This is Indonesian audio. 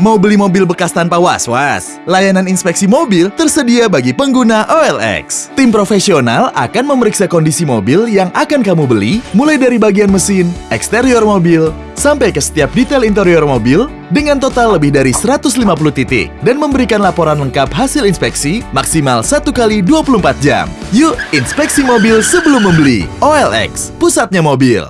Mau beli mobil bekas tanpa was-was? Layanan inspeksi mobil tersedia bagi pengguna OLX. Tim profesional akan memeriksa kondisi mobil yang akan kamu beli, mulai dari bagian mesin, eksterior mobil, sampai ke setiap detail interior mobil dengan total lebih dari 150 titik dan memberikan laporan lengkap hasil inspeksi maksimal 1 kali 24 jam. Yuk, inspeksi mobil sebelum membeli. OLX, pusatnya mobil.